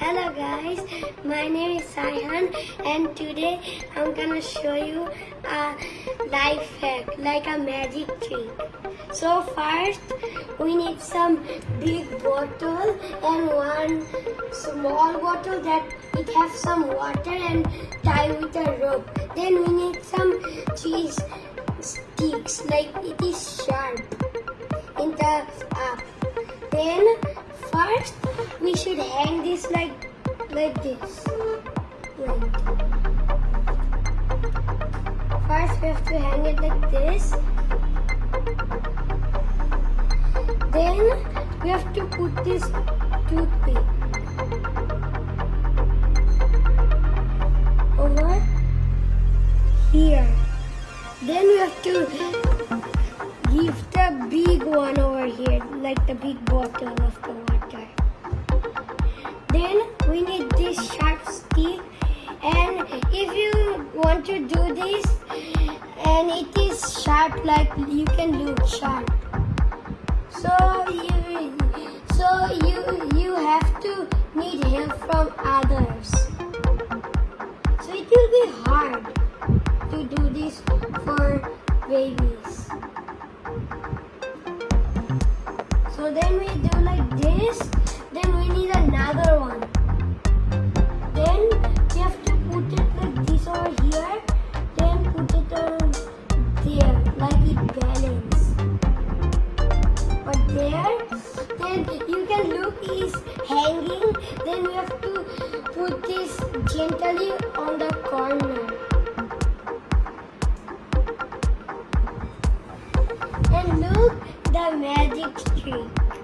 Hello guys, my name is Saihan and today I'm gonna show you a life hack, like a magic trick. So first, we need some big bottle and one small bottle that it has some water and tie with a rope. Then we need some cheese sticks, like it is sharp in the we should hang this like like this. Wait. First we have to hang it like this. Then we have to put this toothpick over here. Then we have to give the big one over here, like the big bottle of the water. Then we need this sharp stick and if you want to do this and it is sharp like you can look sharp. So you so you you have to need help from others. So it will be hard to do this for babies. So then we there, then you can look is hanging. Then you have to put this gently on the corner. And look the magic trick.